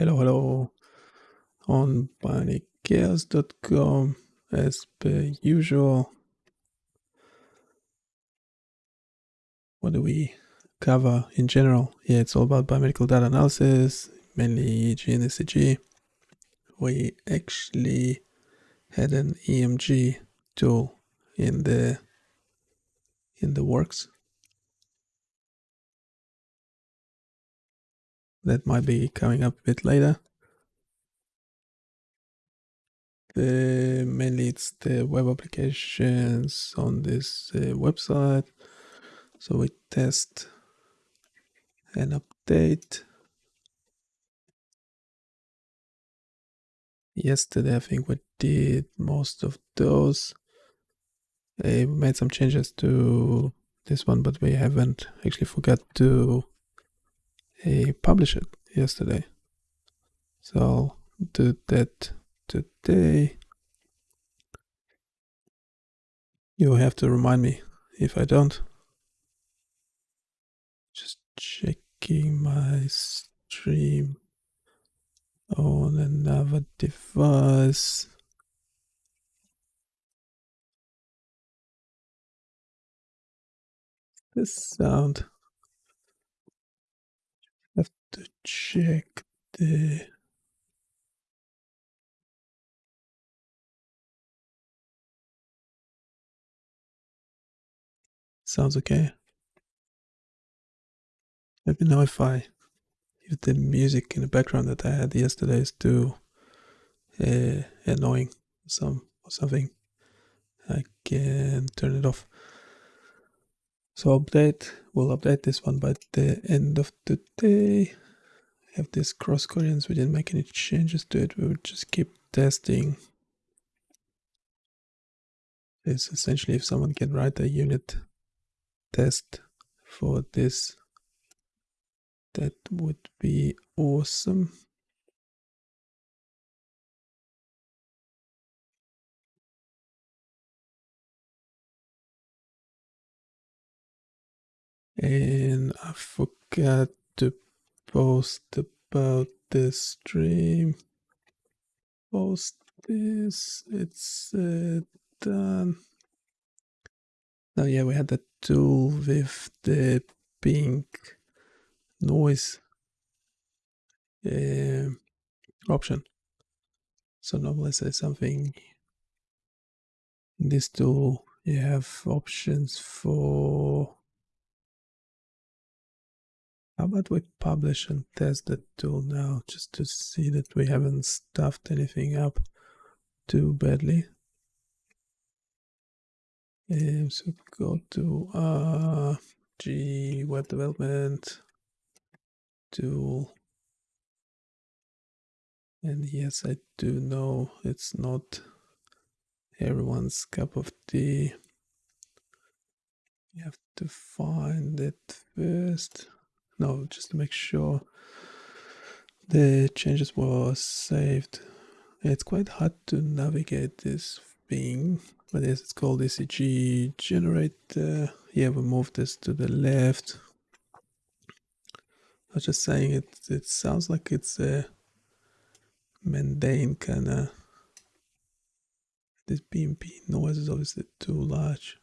Hello, hello. On bionicchaos.com, as per usual. What do we cover in general? Yeah, it's all about biomedical data analysis, mainly EEG and ECG. We actually had an EMG tool in the in the works. That might be coming up a bit later. Mainly it's the web applications on this uh, website. So we test and update. Yesterday, I think we did most of those. We made some changes to this one, but we haven't actually forgot to uh, publish it yesterday. So I'll do that today. You have to remind me if I don't. Just checking my stream on another device. This sound. To check the Sounds okay. Let me know if I if the music in the background that I had yesterday is too uh, annoying some or something. I can turn it off. So update, we'll update this one by the end of the today. Have this cross coherence, we didn't make any changes to it, we would just keep testing. It's essentially if someone can write a unit test for this that would be awesome and I forgot to post about the stream post this it's uh, done Oh yeah, we had that tool with the pink noise uh, option. So now let's say something in this tool you have options for how about we publish and test the tool now just to see that we haven't stuffed anything up too badly um, so go to uh, G web development tool. And yes, I do know it's not everyone's cup of tea. You have to find it first. No, just to make sure the changes were saved. It's quite hard to navigate this thing but yes, it's called ECG generator. Yeah, we move this to the left. I was just saying it. It sounds like it's a mundane kind of. This BMP noise is obviously too large.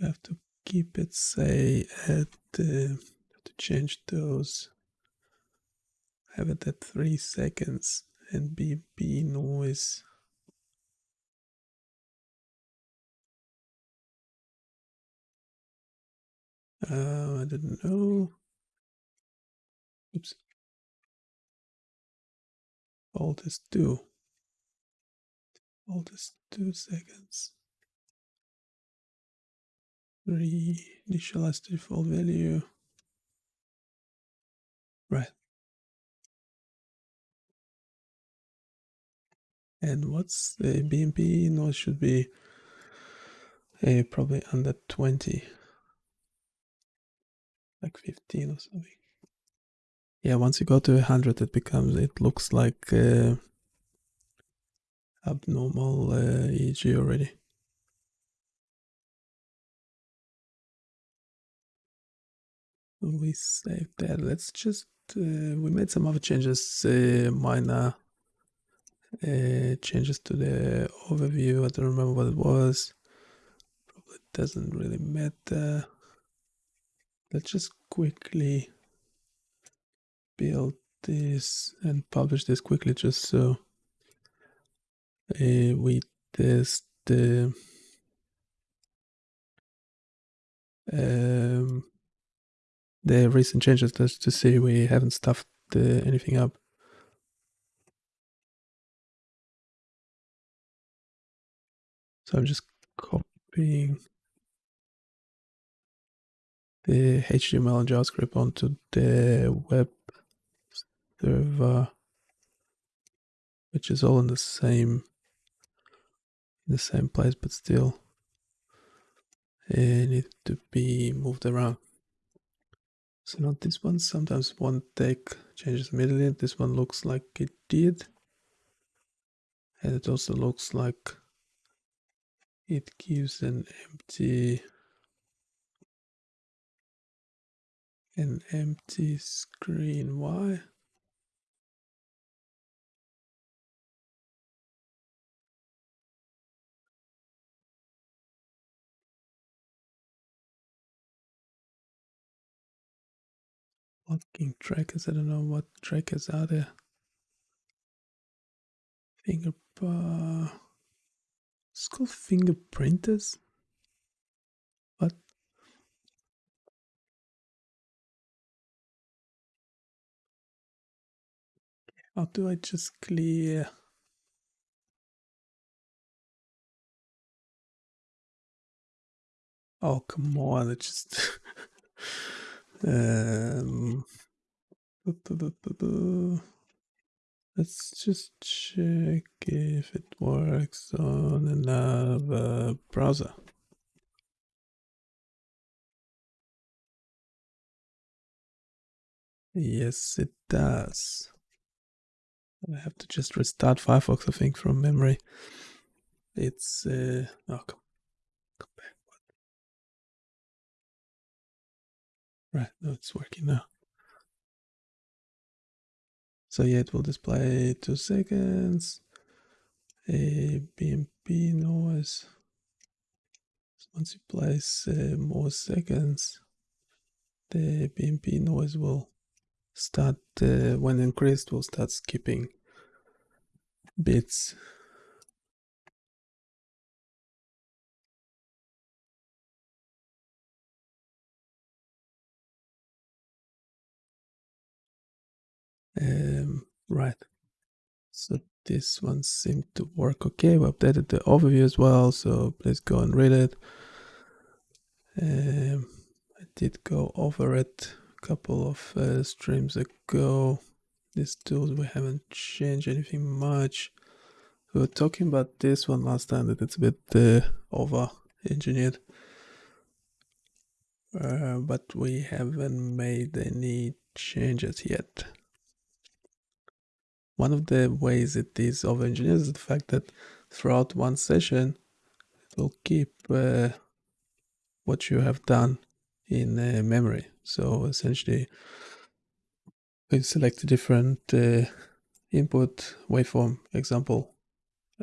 Have to keep it say at the to change those have it at 3 seconds and BB noise. Uh, I didn't know. Oops. Alt this 2. Alt this 2 seconds. 3 initialize default value. Right. and what's the BMP noise should be uh, probably under 20 like 15 or something yeah once you go to 100 it becomes it looks like uh, abnormal uh, EEG already we save that. Let's just uh, we made some other changes, uh, minor uh, changes to the overview. I don't remember what it was. Probably doesn't really matter. Let's just quickly build this and publish this quickly just so uh, we test the um, the recent changes just to see we haven't stuffed anything up. So I'm just copying the HTML and JavaScript onto the web server, which is all in the same in the same place, but still it needs to be moved around. So now this one sometimes won't take changes immediately. This one looks like it did. And it also looks like it gives an empty an empty screen. Why? Locking trackers. I don't know what trackers are there. Finger uh, it's called fingerprinters. What? How do I just clear? Oh come on! It just um. Let's just check if it works on another browser. Yes, it does. I have to just restart Firefox, I think, from memory. It's uh, oh come, Right, it's working now. So yeah, it will display two seconds. A BMP noise. So once you place uh, more seconds, the BMP noise will start uh, when increased will start skipping bits um, right. So this one seemed to work okay. We updated the overview as well so please go and read it. Um, I did go over it a couple of uh, streams ago. These tools we haven't changed anything much. We were talking about this one last time that it's a bit uh, over engineered uh, but we haven't made any changes yet one of the ways it is over engineered is the fact that throughout one session it will keep uh, what you have done in uh, memory. So essentially we select a different uh, input waveform. Example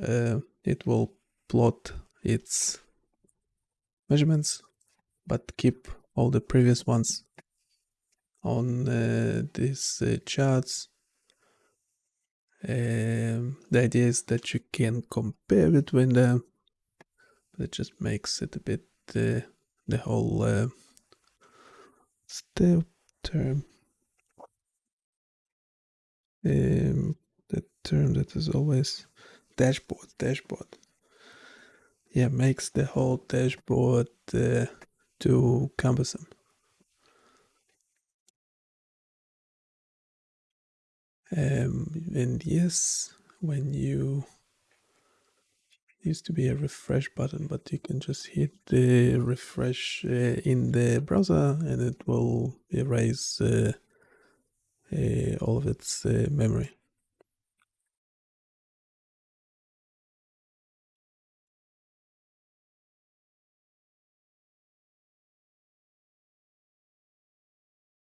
uh, it will plot its measurements but keep all the previous ones on uh, these uh, charts um, the idea is that you can compare between them it just makes it a bit uh, the whole uh, step term. Um, the term that is always dashboard dashboard. Yeah makes the whole dashboard uh, too cumbersome um, and yes when you used to be a refresh button but you can just hit the refresh uh, in the browser and it will erase uh, uh, all of its uh, memory.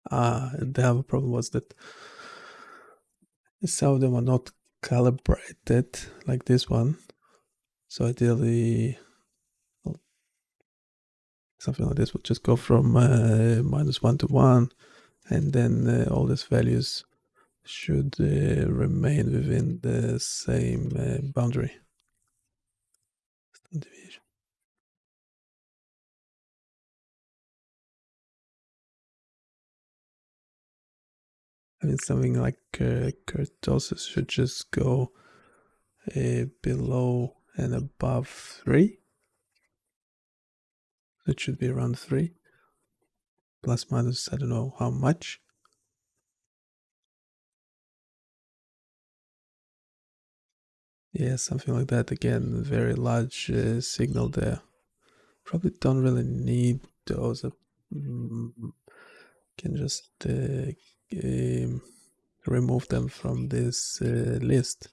Uh, the other problem was that some of them are not calibrated like this one. So ideally, something like this would just go from uh, minus 1 to 1 and then uh, all these values should uh, remain within the same uh, boundary. Deviation. I mean, something like uh, kurtosis should just go uh, below and above 3. It should be around 3. Plus minus, I don't know how much. Yeah, something like that. Again, very large uh, signal there. Probably don't really need those. Uh, can just uh, um, remove them from this uh, list.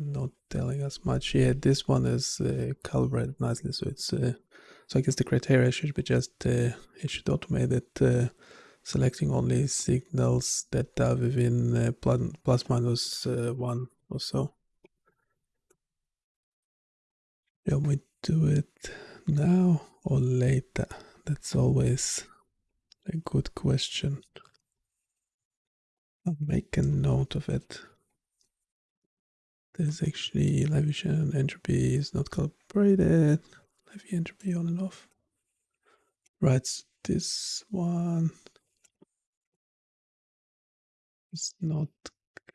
Not telling us much. Yeah, this one is uh, calibrated nicely, so it's. Uh, so I guess the criteria should be just it should automate it selecting only signals that are within uh, plus, minus uh, 1 or so. Shall we do it now or later? That's always a good question. I'll make a note of it. There's actually Liouville entropy is not calibrated. Liouville entropy on and off. Right, this one is not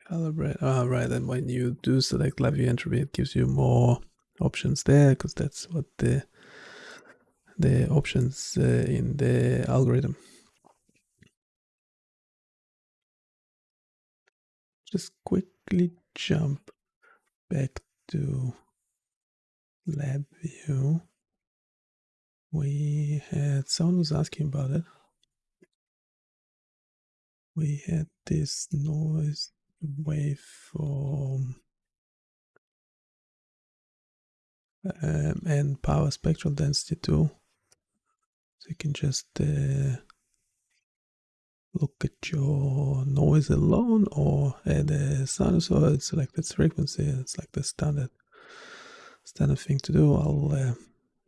calibrated. Ah, right, and when you do select Liouville entropy, it gives you more options there because that's what the the options uh, in the algorithm. Just quickly jump back to lab view. We had someone was asking about it. We had this noise waveform um, and power spectral density too. So you can just uh, look at your noise alone or add a sinusoid, select its frequency. It's like the standard standard thing to do. I'll uh,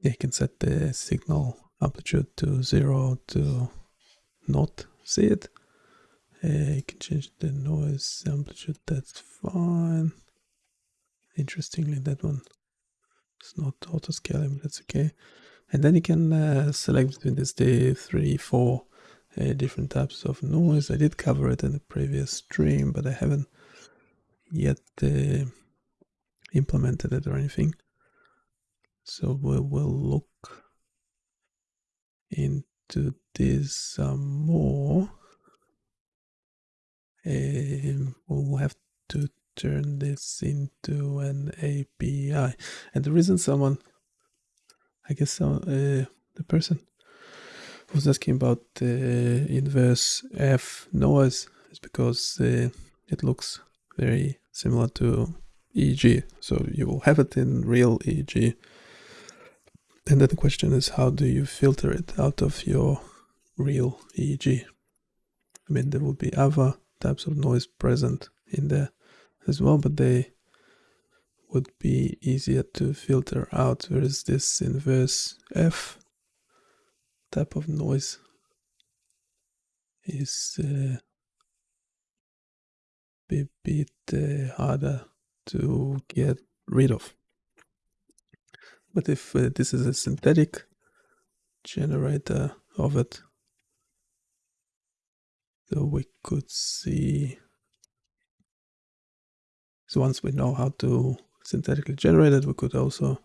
yeah, you can set the signal amplitude to zero to not see it. Uh, you can change the noise amplitude. That's fine. Interestingly, that one it's not auto scaling, but that's okay. And then you can uh, select between this the three, four uh, different types of noise. I did cover it in the previous stream, but I haven't yet uh, implemented it or anything. So we will look into this some more. Um, we'll have to turn this into an API. And the reason someone, I guess uh, the person was asking about the inverse F noise is because uh, it looks very similar to EEG. So you will have it in real EEG. And then the question is, how do you filter it out of your real EEG? I mean, there will be other types of noise present in there as well, but they would be easier to filter out. Whereas this inverse F type of noise is uh, a bit uh, harder to get rid of. But if uh, this is a synthetic generator of it, so we could see so once we know how to synthetically generate it, we could also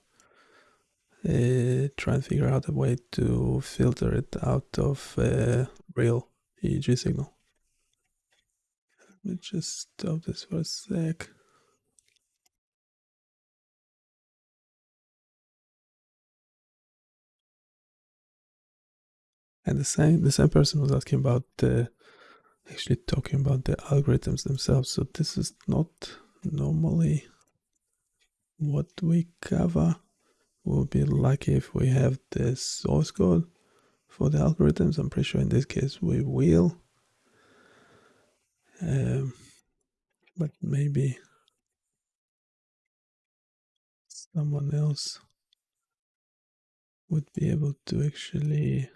uh, try and figure out a way to filter it out of a real EEG signal. Let me just stop this for a sec. And the same the same person was asking about uh, actually talking about the algorithms themselves. So this is not normally what we cover. We'll be lucky if we have the source code for the algorithms. I'm pretty sure in this case we will. Um, but maybe someone else would be able to actually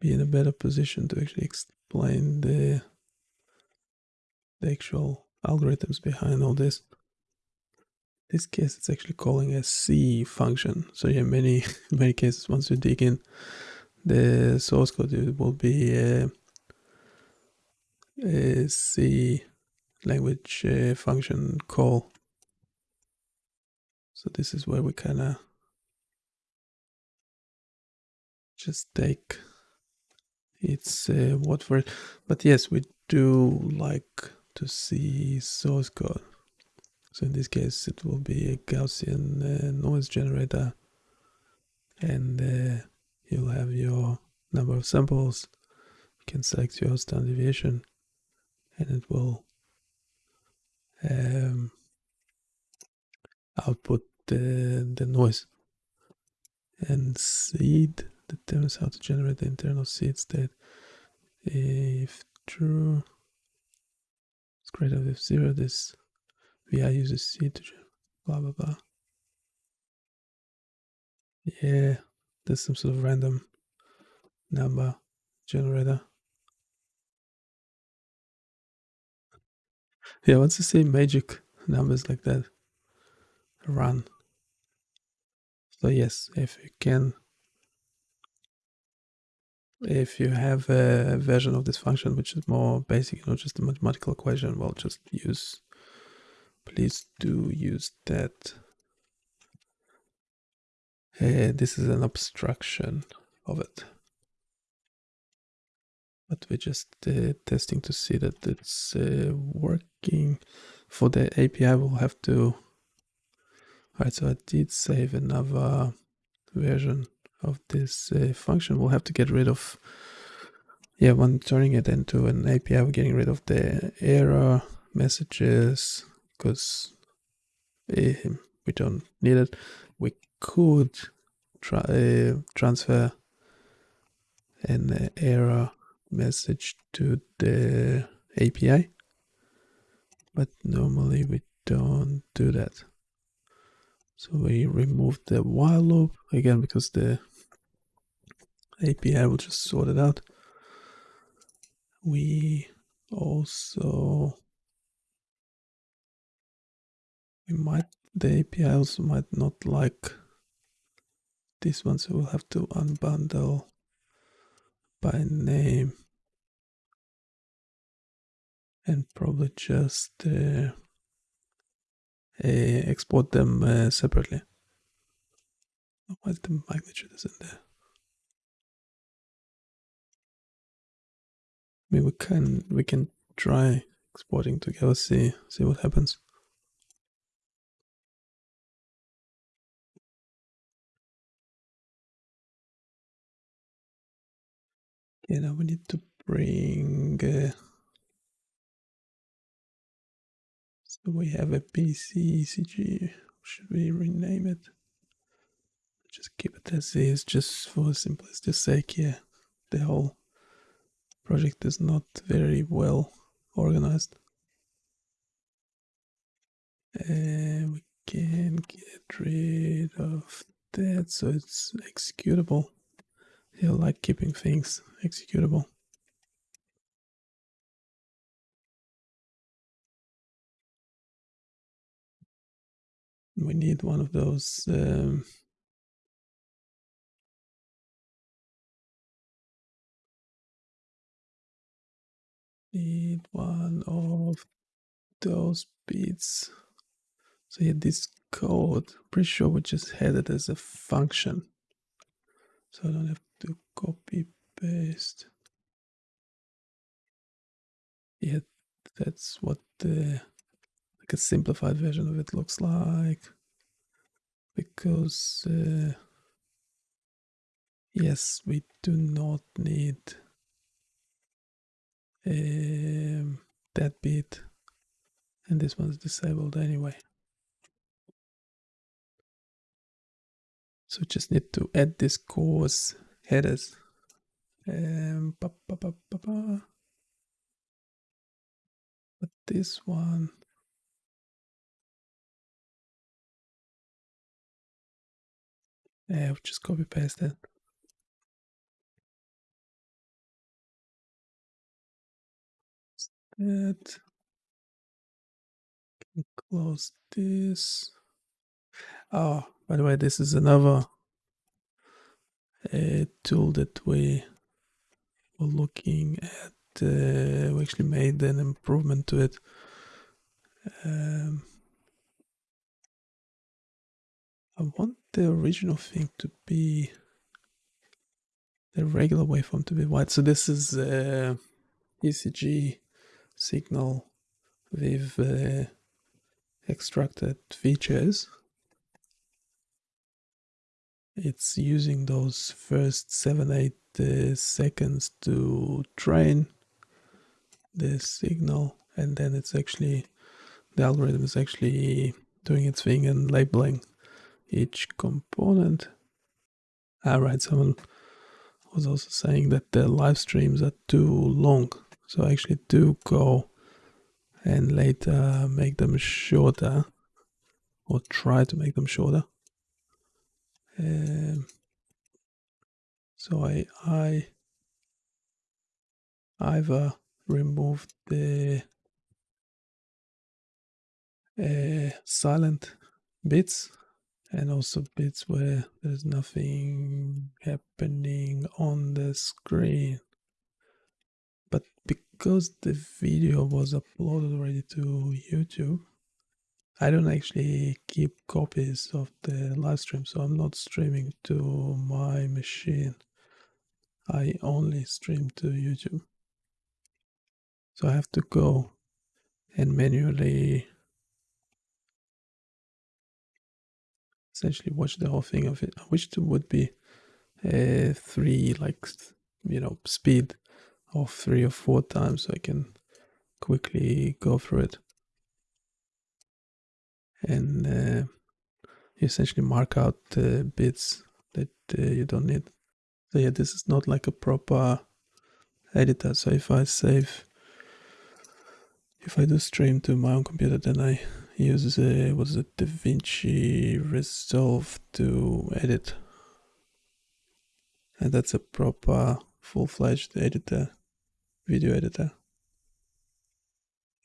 be in a better position to actually explain the the actual algorithms behind all this. This case, it's actually calling a C function. So yeah, many many cases once you dig in the source code, it will be a, a C language uh, function call. So this is where we kind of just take its uh, word for it. But yes, we do like to see source code. So in this case, it will be a Gaussian uh, noise generator, and uh, you'll have your number of samples. You can select your standard deviation, and it will um, output the, the noise. And seed determines how to generate the internal seed state. If true, it's greater than zero, this VI uses seed to blah blah blah. Yeah, there's some sort of random number generator. Yeah, once you see magic numbers like that, run. So yes, if you can, if you have a version of this function which is more basic, you know, just a mathematical equation, well, just use, please do use that. Uh, this is an abstraction of it. But we're just uh, testing to see that it's uh, working. For the API, we'll have to Alright, so I did save another version of this uh, function. We'll have to get rid of, yeah, when turning it into an API, we're getting rid of the error messages because uh, we don't need it. We could try uh, transfer an uh, error message to the API, but normally we don't do that. So we remove the while loop again because the API will just sort it out. We also we might the API also might not like this one, so we'll have to unbundle by name and probably just uh, uh, export them uh, separately. Why the magnitude isn't there? I mean, we can we can try exporting together, see see what happens. Okay, now we need to bring. Uh, so we have a PC ECG. Should we rename it? Just keep it as is, just for simplicity sake. Yeah, the whole project is not very well organized. And we can get rid of that so it's executable. I like keeping things executable. We need one of those um, need one of those bits. So yeah, this code, pretty sure we just had it as a function. So I don't have copy paste. Yeah, that's what the like a simplified version of it looks like. Because uh, yes, we do not need um, that bit and this one's disabled anyway so just need to add this CORS headers. Um, ba, ba, ba, ba, ba. But this one, yeah, I'll just copy paste it. That close this. Oh, by the way, this is another uh, tool that we were looking at. Uh, we actually made an improvement to it. Um, I want the original thing to be the regular waveform to be white. So this is uh, ECG signal with uh, extracted features. It's using those first 7 8 uh, seconds to train the signal, and then it's actually the algorithm is actually doing its thing and labeling each component. Alright, someone was also saying that the live streams are too long, so I actually do go and later make them shorter or try to make them shorter. Um, so I I either remove the uh, silent bits and also bits where there's nothing happening on the screen. But because the video was uploaded already to YouTube I don't actually keep copies of the live stream so I'm not streaming to my machine I only stream to YouTube so I have to go and manually essentially watch the whole thing of it. I wish there would be a three like you know speed of three or four times so I can quickly go through it and uh, essentially mark out the bits that uh, you don't need. So yeah, this is not like a proper editor. So if I save, if I do stream to my own computer, then I use uh, what is it, DaVinci Resolve to edit, and that's a proper full-fledged editor, video editor.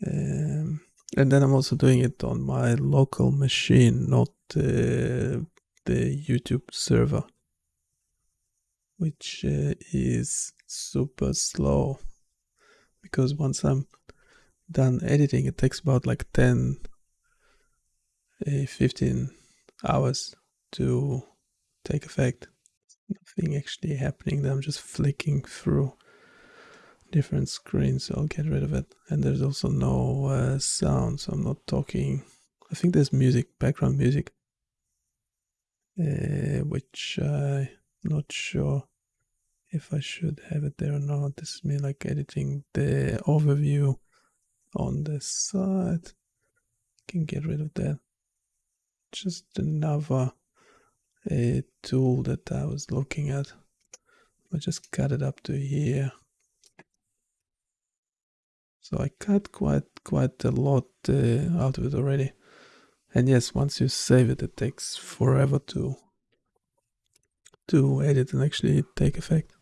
Um, and then I'm also doing it on my local machine, not uh, the YouTube server, which uh, is super slow because once I'm done editing, it takes about like 10, uh, 15 hours to take effect. Nothing actually happening, I'm just flicking through different screens, so I'll get rid of it. And there's also no uh, sound, so I'm not talking. I think there's music, background music, uh, which I'm not sure if I should have it there or not. This is me like editing the overview on the side. Can get rid of that. Just another uh, tool that I was looking at. I just cut it up to here. So I cut quite quite a lot uh, out of it already. And yes, once you save it, it takes forever to to edit and actually take effect.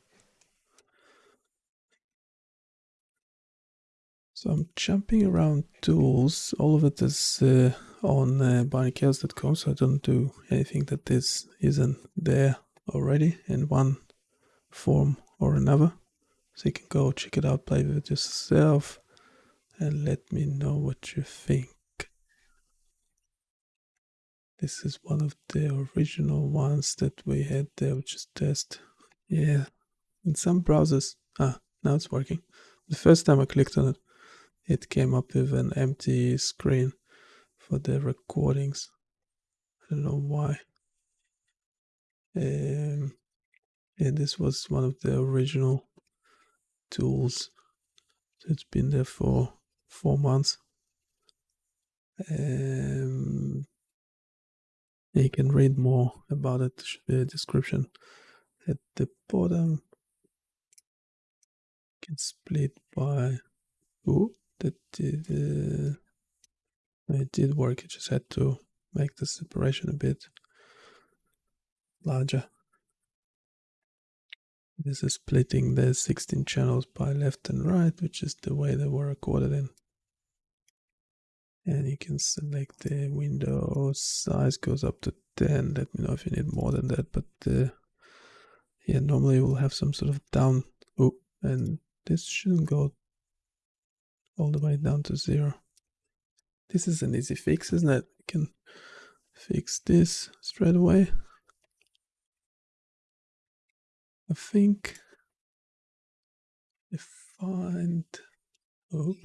So I'm jumping around tools. All of it is uh, on uh, bionicchaos.com, so I don't do anything that is isn't there already in one form or another. So you can go check it out, play with it yourself and let me know what you think. This is one of the original ones that we had there, which is test. Yeah, in some browsers, ah, now it's working. The first time I clicked on it, it came up with an empty screen for the recordings. I don't know why. Um, yeah, this was one of the original tools. So it's been there for four months. Um, you can read more about it. There should description at the bottom can split by oh that did uh, it did work. I just had to make the separation a bit larger. This is splitting the 16 channels by left and right, which is the way they were recorded in. And you can select the window size goes up to 10. Let me know if you need more than that. But uh, yeah, normally we'll have some sort of down. Oh, and this shouldn't go all the way down to zero. This is an easy fix, isn't it? You can fix this straight away. I think I find oh,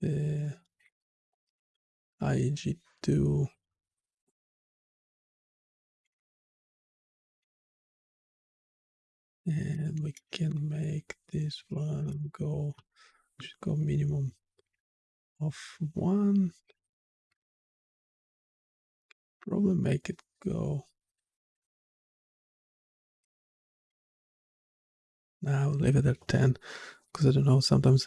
the IEG2 and we can make this one go should go minimum of one. Probably make it go now leave it at 10 because I don't know sometimes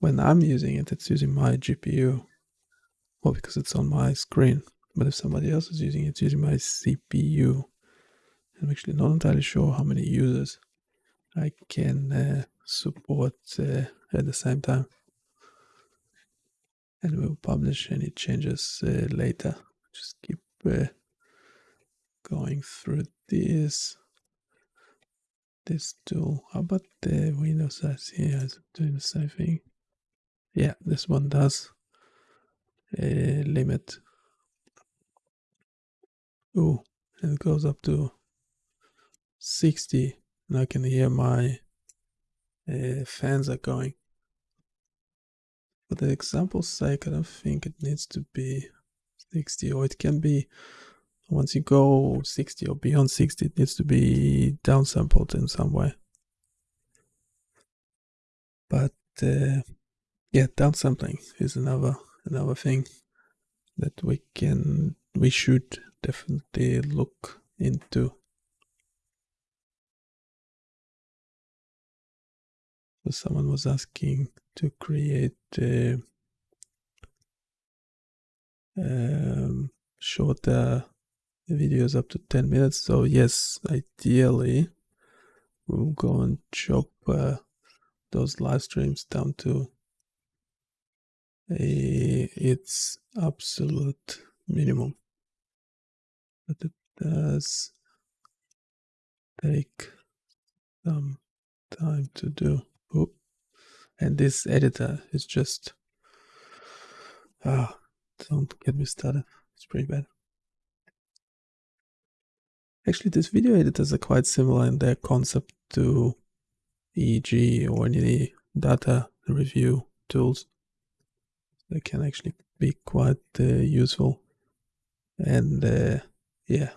when I'm using it it's using my GPU well because it's on my screen but if somebody else is using it it's using my CPU I'm actually not entirely sure how many users I can uh, support uh, at the same time. And we'll publish any changes uh, later. Just keep uh, going through this. This tool. How about the window size here is it doing the same thing yeah this one does. A limit. Oh it goes up to 60 and I can hear my uh, fans are going for the example's sake I don't think it needs to be 60 or it can be once you go 60 or beyond 60 it needs to be downsampled in some way. But uh, yeah downsampling is another another thing that we can we should definitely look into. So someone was asking to create uh, um, shorter videos up to 10 minutes. So yes ideally we'll go and chop uh, those live streams down to a its absolute minimum but it does take some time to do Oop. and this editor is just ah don't get me started it's pretty bad Actually, these video editors are quite similar in their concept to EEG or any data review tools. They can actually be quite uh, useful. And uh, yeah,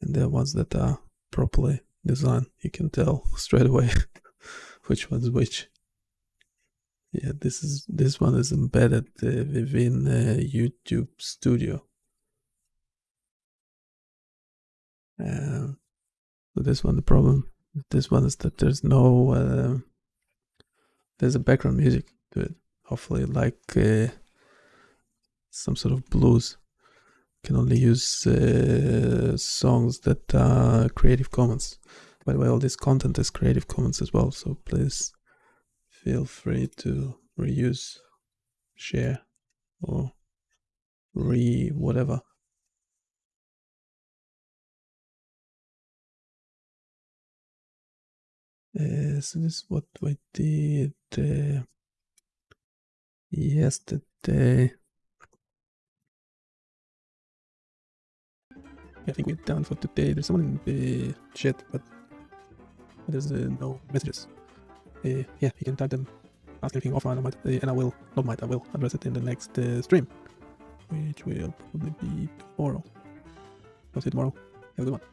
and the ones that are properly designed, you can tell straight away which one's which. Yeah, this is this one is embedded uh, within uh, YouTube Studio. Uh, so this one, the problem this one is that there's no uh, there's a background music to it. Hopefully, like uh, some sort of blues. Can only use uh, songs that are Creative Commons. By the way, all this content is Creative Commons as well, so please feel free to reuse, share, or re whatever. Uh, so this is what we did uh, yesterday. I think we're done for today. There's someone in the chat, but there's uh, no messages. Uh, yeah, you can type them, ask anything offline, I might, uh, and I will, not might, I will address it in the next uh, stream, which will probably be tomorrow. I'll see you tomorrow. Have a good one.